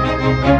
Música